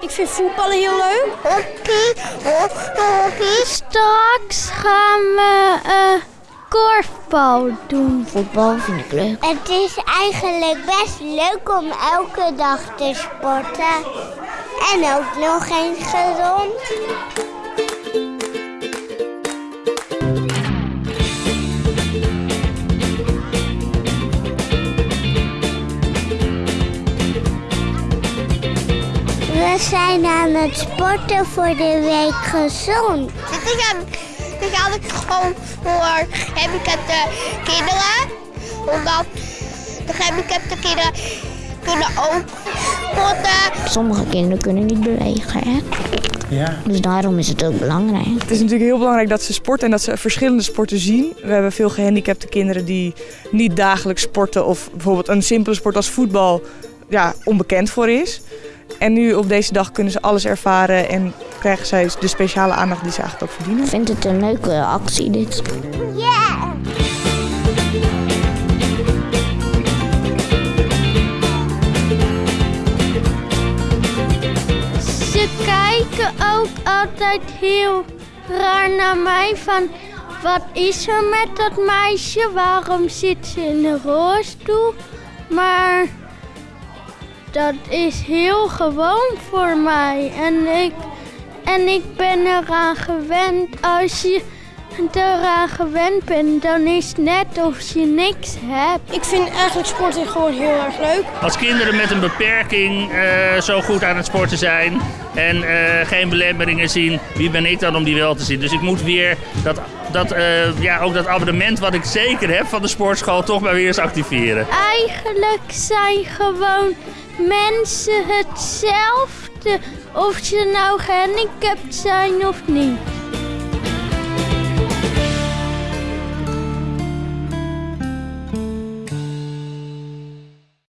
Ik vind voetballen heel leuk. Straks gaan we uh, korfbal doen. Voetbal vind ik leuk. Het is eigenlijk best leuk om elke dag te sporten. En ook nog eens gezond. We zijn aan het sporten voor de week gezond. Dit is, dit is eigenlijk gewoon voor gehandicapte kinderen. Omdat de gehandicapte kinderen kunnen ook sporten. Sommige kinderen kunnen niet bewegen, hè? Ja. Dus daarom is het ook belangrijk. Het is natuurlijk heel belangrijk dat ze sporten en dat ze verschillende sporten zien. We hebben veel gehandicapte kinderen die niet dagelijks sporten of bijvoorbeeld een simpele sport als voetbal ja, onbekend voor is. En nu op deze dag kunnen ze alles ervaren en krijgen zij de speciale aandacht die ze eigenlijk ook verdienen. Ik vind het een leuke actie dit. Yeah! Ze kijken ook altijd heel raar naar mij van... Wat is er met dat meisje? Waarom zit ze in een rolstoel? Maar dat is heel gewoon voor mij. En ik, en ik ben eraan gewend. Als je eraan gewend bent, dan is het net of je niks hebt. Ik vind eigenlijk sporten gewoon heel erg leuk. Als kinderen met een beperking uh, zo goed aan het sporten zijn en uh, geen belemmeringen zien, wie ben ik dan om die wel te zien? Dus ik moet weer dat, dat, uh, ja, ook dat abonnement wat ik zeker heb van de sportschool toch maar weer eens activeren. Eigenlijk zijn gewoon mensen hetzelfde of ze nou gehandicapt zijn of niet.